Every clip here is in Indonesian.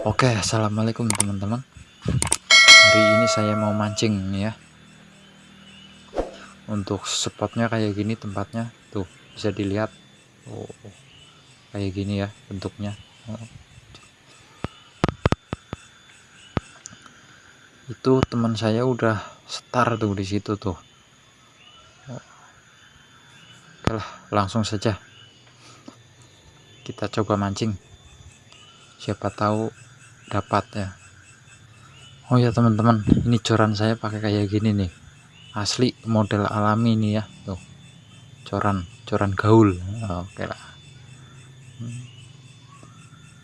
Oke, assalamualaikum teman-teman. Hari ini saya mau mancing nih ya. Untuk spotnya kayak gini tempatnya, tuh bisa dilihat. Oh, kayak gini ya bentuknya. Oh. Itu teman saya udah start tuh di situ tuh. Oke lah, langsung saja kita coba mancing siapa tahu dapat ya Oh ya teman-teman ini coran saya pakai kayak gini nih. Asli model alami nih ya. Tuh coran coran gaul. Oke lah. Hmm.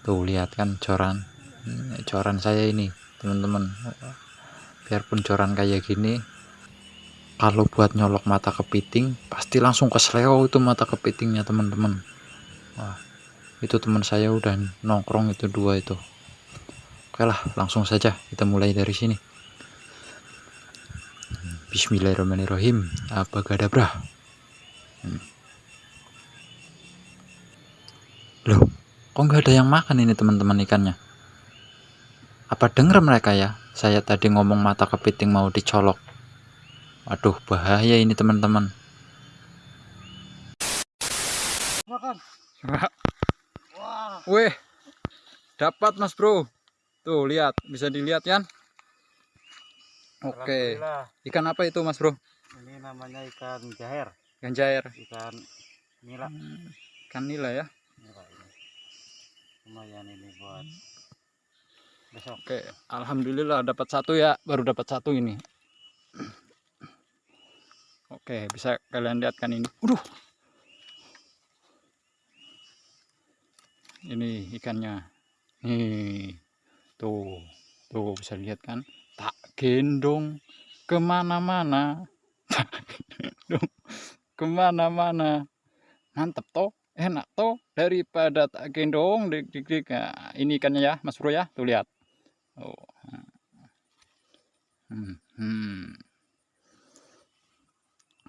tuh lihat kan coran coran saya ini teman-teman. Biarpun coran kayak gini kalau buat nyolok mata kepiting pasti langsung ke sleo itu mata kepitingnya teman-teman. Itu teman saya udah nongkrong itu dua itu oke lah langsung saja kita mulai dari sini. Bismillahirrahmanirrahim. Apa gadabra hmm. loh kok nggak ada yang makan ini teman-teman ikannya? Apa denger mereka ya? Saya tadi ngomong mata kepiting mau dicolok. Waduh bahaya ini teman-teman. Makan. Wih, dapat mas bro. Tuh lihat, bisa dilihat kan? Oke. Ikan apa itu mas bro? Ini namanya ikan jaher. Ikan jaher. Ikan nila. Hmm, ikan nila ya. Nila ini. Lumayan ini buat besok. Oke, alhamdulillah dapat satu ya, baru dapat satu ini. Oke, bisa kalian lihat kan ini. Udah. ini ikannya nih tuh tuh bisa lihat kan? Tak gendong ke mana-mana. Ke mana-mana. Mantep toh enak toh daripada tak gendong. Dik dik dik. Nah, ini ikannya ya mas bro ya. Tuh lihat. Oh hmm, hmm.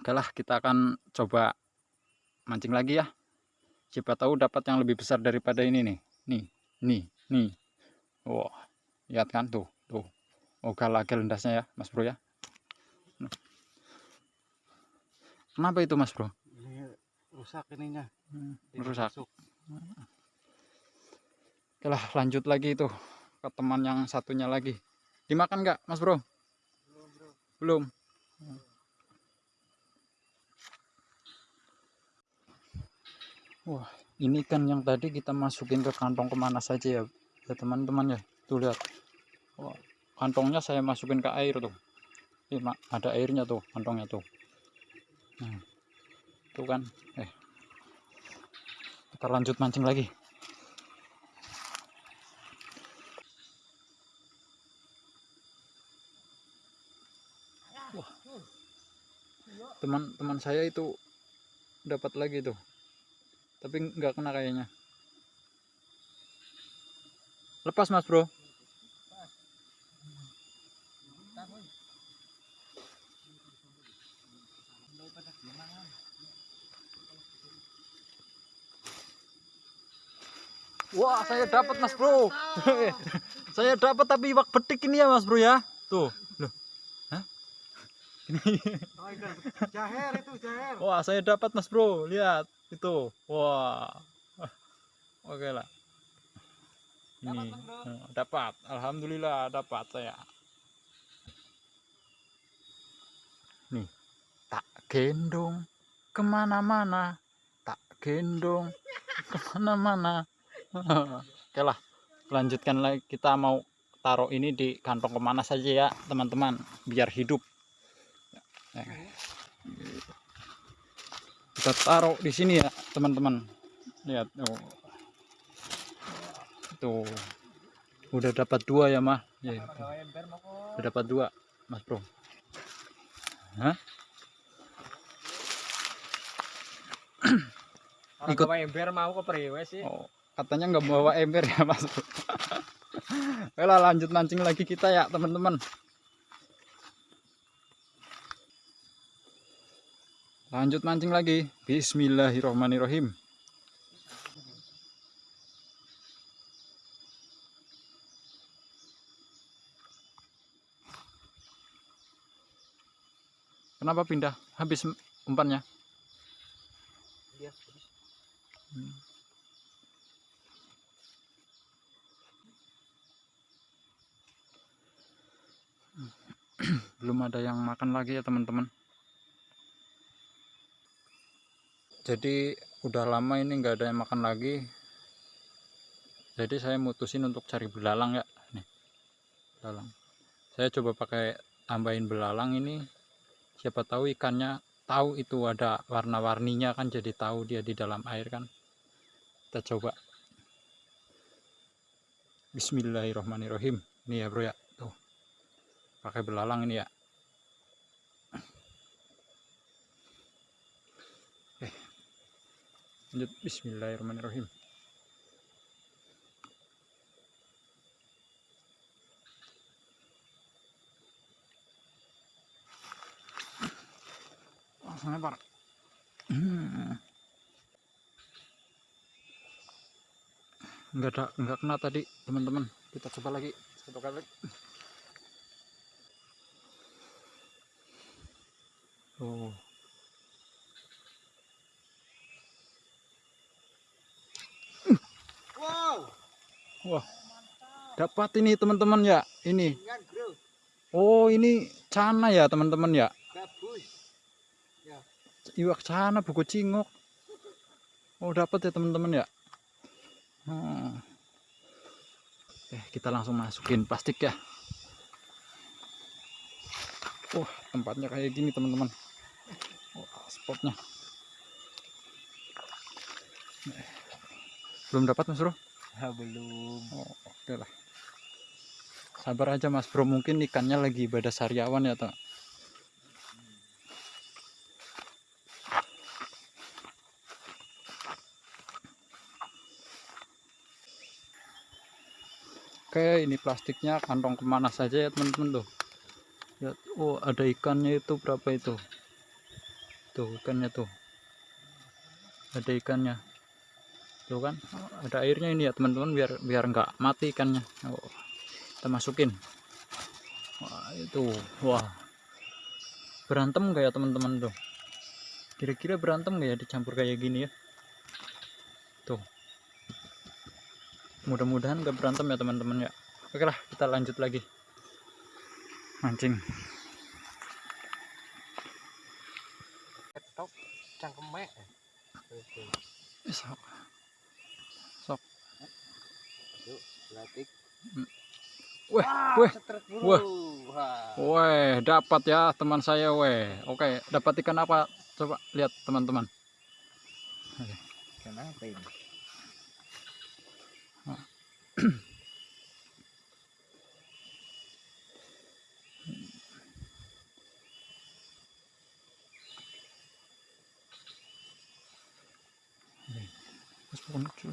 oke lah kita akan coba mancing lagi ya. Siapa tahu dapat yang lebih besar daripada ini nih. Nih nih nih wah lihat kan tuh tuh. Oh lagi lendasnya ya mas bro ya. Kenapa itu mas bro? Ini rusak ininya. Hmm, rusak. oke lah lanjut lagi itu ke teman yang satunya lagi. Dimakan nggak mas bro? Belum bro. Belum. Wah, ini kan yang tadi kita masukin ke kantong ke mana saja ya, ya teman-teman ya. Tuh lihat. Wah, kantongnya saya masukin ke air tuh. Ini ada airnya tuh, kantongnya tuh. Nah, tuh kan. Eh, kita lanjut mancing lagi. Teman-teman saya itu dapat lagi tuh tapi nggak kena kayaknya lepas mas bro Wah, saya dapat Mas Bro. saya dapat tapi wak betik ini ya Mas Bro ya. Tuh, loh. Hah? Ini. Jaher itu jaher. Wah, saya dapat Mas Bro. Lihat itu wah oke lah ini dapat, alhamdulillah dapat saya. Nih. Tak gendong ke mana-mana. Tak gendong ke mana-mana. Oke lah lanjutkan lagi. Kita mau taruh ini di kantong ke mana saja ya teman-teman. Biar hidup. Kita taruh di sini ya teman-teman. Lihat oh. Tuh. Udah dapat dua ya mah? Ya, udah dapat dua mas bro. Hah? ikut. bawa ember mau ke periwe sih? Oh, katanya nggak bawa ember ya mas bro. Lanjut mancing lagi kita ya teman-teman. Lanjut mancing lagi. Bismillahirrohmanirrohim kenapa pindah? Habis umpannya? Dia Hmm. belum ada yang makan lagi ya teman-teman. Jadi udah lama ini nggak ada yang makan lagi. Jadi saya mutusin untuk cari belalang ya. Nih belalang. Saya coba pakai tambahin belalang ini siapa tahu ikannya tahu itu ada warna-warninya kan jadi tahu dia di dalam air kan. Kita coba. Bismillahirrahmanirrahim. Ini ya bro ya. Tuh. Pakai belalang ini ya. Eh. Lanjut. Bismillahirrahmanirrahim Hmm. nggak ada nggak kena tadi teman-teman. Kita coba lagi satu kali oh. Wow. wah. Dapat ini teman-teman ya. Ini. Oh ini cana ya teman-teman ya. Iwak cana buku cingok. Oh dapat ya teman-teman ya? Hmm. eh kita langsung masukin plastik ya? Wah tempatnya kayak gini teman-teman. Wah spotnya. Eh, belum dapat mas bro? Ah, belum. oh, oke lah. Sabar aja mas bro. Mungkin ikannya lagi ibadah sariawan ya toh Oke, ini plastiknya kantong ke mana saja ya teman-teman tuh. Lihat, oh ada ikannya itu berapa itu? Tuh ikannya tuh. Ada ikannya. Tuh kan, ada airnya ini ya teman-teman biar biar nggak mati ikannya. Oh, kita masukin. Wah itu, wah berantem nggak ya teman-teman tuh? Kira-kira berantem nggak ya dicampur kayak gini ya? Tuh mudah-mudahan gak berantem ya teman-teman ya. Oke lah kita lanjut lagi. Mancing. Top cangkemek. Eh, sok. Sok latik. Weh, Wah, weh, weh. Wah. weh dapat ya teman saya weh. Oke dapat ikan apa? Coba lihat teman-teman. Kenapa ini? Mas, bukan lucu.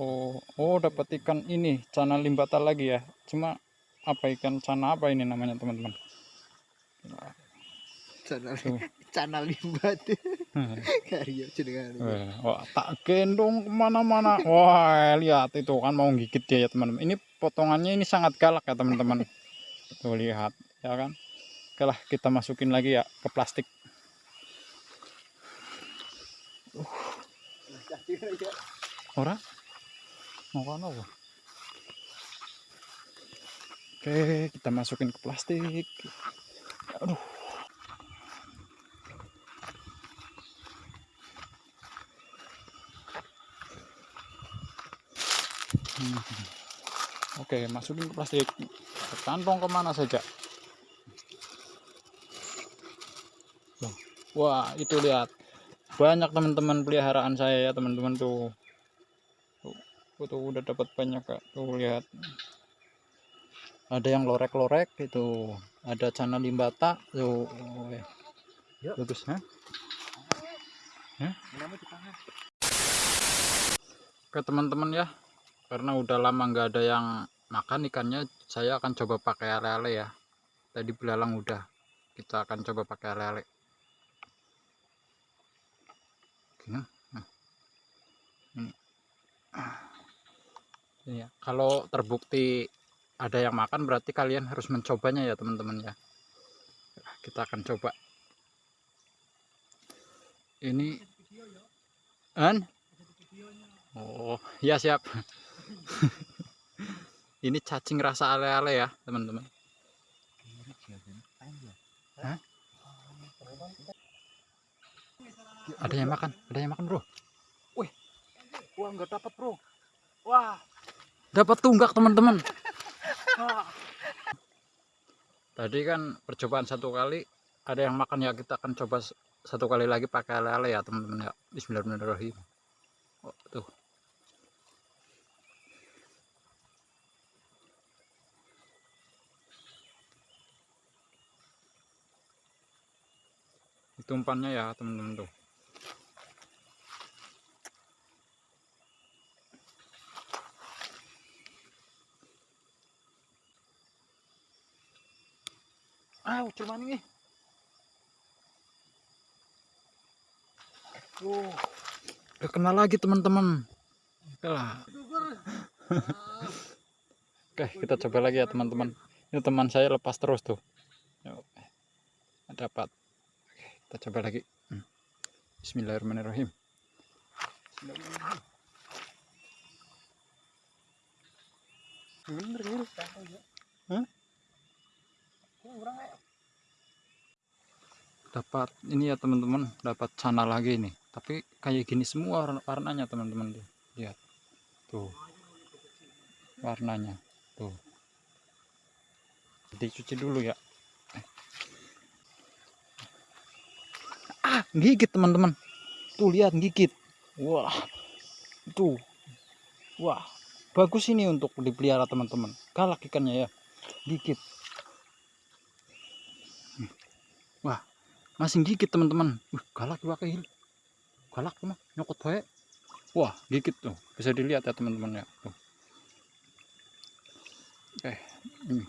Oh, oh dapat ikan ini cana limbata lagi ya. Cuma apa ikan cana apa ini namanya teman-teman? Channel Tuh. channel limbat. Karya jenengan. Eh, wah, tak gendong ke mana-mana. Wah, lihat itu kan mau gigit dia ya teman-teman. Ini potongannya ini sangat galak ya teman-teman. Tuh lihat, ya kan. Oke lah, kita masukin lagi ya ke plastik. Ora? Mau kan apa? Oke, kita masukin ke plastik. Aduh. Oke, masukin ke plastik. Ke kantong ke mana saja. Wah, itu lihat. Banyak teman-teman peliharaan saya ya, teman-teman tuh. Tuh, tuh udah dapat banyak kak. Tuh lihat. Ada yang lorek-lorek itu. Ada cana limbata. Tuh. Oh, ya. Yuk. Bagus, tangan. Oke teman-teman ya karena udah lama nggak ada yang makan ikannya saya akan coba pakai ale-ale ya. Tadi belalang udah kita akan coba pakai Gini. Nah. ini. Ya kalau terbukti ada yang makan berarti kalian harus mencobanya ya teman-teman ya. Kita akan coba. Ini an? Oh ya siap ini cacing rasa ale-ale ya teman-teman. Ada yang makan ada yang makan bro. Wih. Wah nggak dapat bro. Wah. Dapat tunggak teman-teman. Tadi kan percobaan satu kali ada yang makan ya kita akan coba satu kali lagi pakai ale-ale ya teman-teman ya. Bismillahirrahmanirrahim. Oh, tuh itu umpannya ya teman-teman tuh ah cuman ini Oh, udah kenal lagi teman-teman. Lah. Oke, kita coba lagi ya teman-teman. Ini teman saya lepas terus tuh. Yuk. Dapat. Kita coba lagi. Hmm. Bismillahirrahmanirrahim. Bener. Hah? Dapat ini ya teman-teman, dapat cana lagi nih tapi kayak gini semua warnanya teman-teman tuh lihat tuh warnanya tuh dicuci dulu ya ah gigit teman-teman. Tuh lihat gigit. Wah. Tuh. Wah. Bagus ini untuk dipelihara teman-teman. Galak ikannya ya. Gigit. Wah. Masih gigit teman-teman. Uh, galak wakil galak mah. Nyokot baik wah gigit tuh. Bisa dilihat ya teman-teman ya. Tuh. Oke ini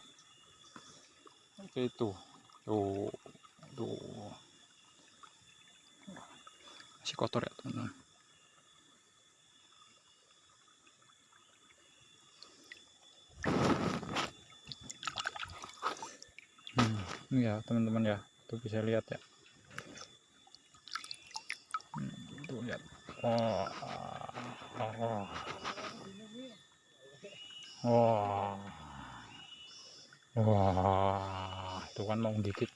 oke itu. Tuh. Tuh masih kotor ya teman-teman. Hmm, ini ya teman-teman ya tuh bisa lihat ya. Tuh lihat. Oh oh oh. Wah itu kan mau dikit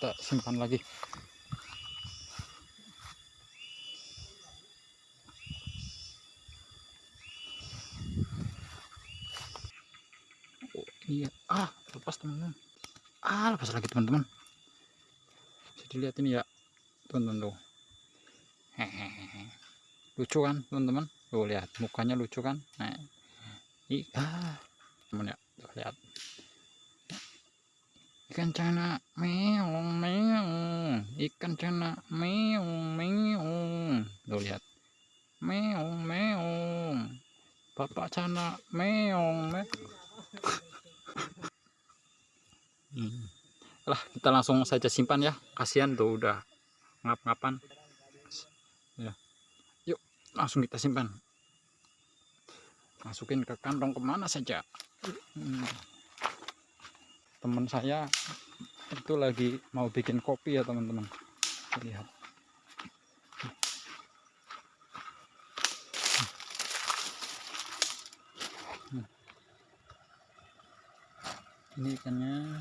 kita simpan lagi. Oh, iya. Ah lepas teman-teman. Ah lepas lagi teman-teman. Dilihat ini ya teman-teman tuh. Hehehe. Lucu kan teman-teman? Tuh lihat. Mukanya lucu kan? Nah ah teman ya tuh lihat ikan cana meong meong. Ikan cana meong meong. Tuh lihat. Meong meong. Bapak cana meong meong hmm. Lah kita langsung saja simpan ya. Kasihan tuh udah ngap-ngapan. Ya. Yuk langsung kita simpan. Masukin ke kantong ke mana saja. Hmm. Teman saya itu lagi mau bikin kopi ya teman-teman. Lihat. Ini ikannya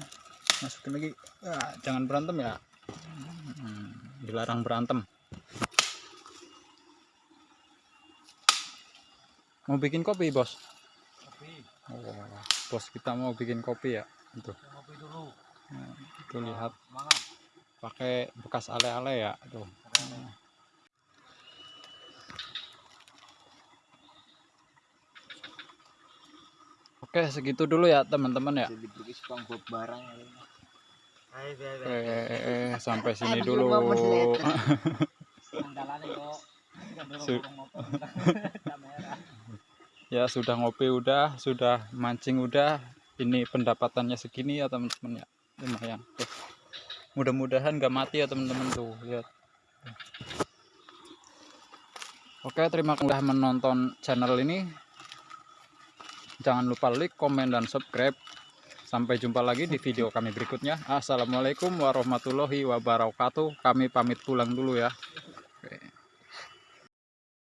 masukin lagi. Ah, jangan berantem ya. Hmm, dilarang berantem. Mau bikin kopi bos? Kopi. Oh, bos kita mau bikin kopi ya itu dulu. Nah, itu lihat. Pakai bekas ale-ale ya tuh. Oke segitu dulu ya teman-teman ya. Eh, sampai sini dulu. ya sudah ngopi udah, sudah mancing udah. Ini pendapatannya segini ya teman-teman ya. Lumayan. Mudah-mudahan gak mati ya teman-teman tuh. Lihat. Oke, terima kasih sudah menonton channel ini. Jangan lupa like, komen, dan subscribe. Sampai jumpa lagi di video kami berikutnya. Assalamualaikum warahmatullahi wabarakatuh. Kami pamit pulang dulu ya.